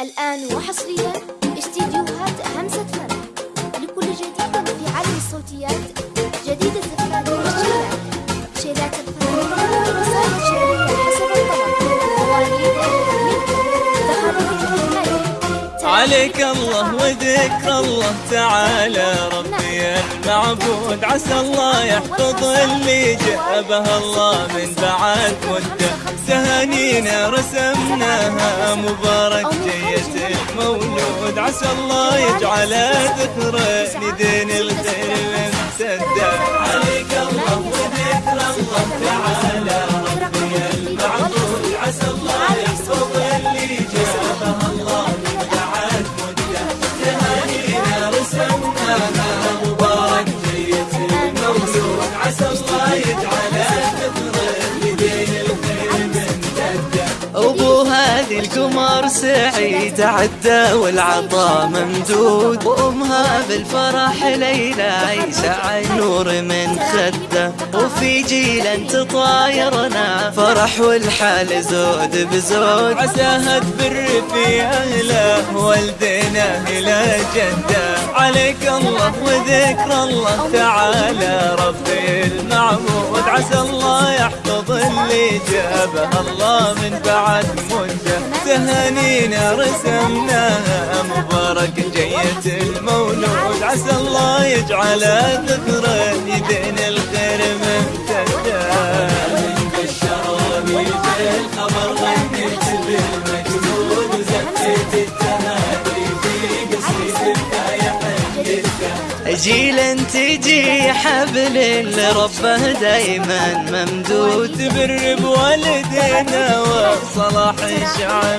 الآن وحصريا استديوهات همسة فن لكل جديد في عالم الصوتيات جديد الزفاف والشيلات شيلات الفن رسائل شعرية حسب الطلب مواليد عليك الله وذكر الله تعالى ربي المعبود عسى الله يحفظ اللي جابها الله من بعد مدة. تهانينا رسمناها مبارك جية المولود. عسى الله يجعل ذكرى لدين الخير أبو هذه القمر سعيد عدى والعطا ممدود. وأمها بالفرح ليلى عيسى نور من خدة. وفي جيل تطايرنا فرح والحال زود بزود. عساها تبر في أهله والدينا إلى جدة. عليك الله وذكر الله تعالى ربي المعبود. عسى الله يحفظ اللي جابها الله من بعد مده تهانينا رسمناها مبارك جية المولود. عسى الله يجعل ذكرى يدين الخير ممتدة تجي حبل لربه دايما ممدود تبر بوالدينا وصلاح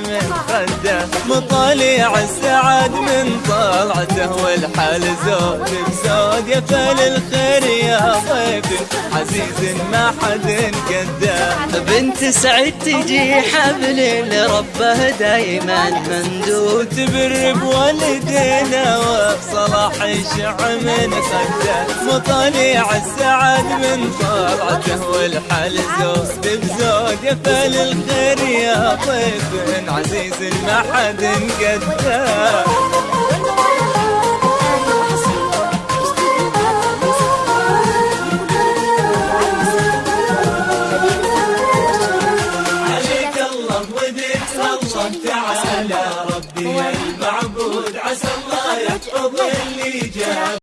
من خده مطالع السعد من طلعته والحال زود بزود يا فال الخير يا ضيف عزيز ما حد قده بنت سعد تجي حبل لربه دايما. ممدود تبر بوالدينا وصلاح الشعب من خده مطالع السعد من طلعته والحال زود بزود الخير يا ضيف عزيز ما حد قده عسى الله يحفظ اللي جاب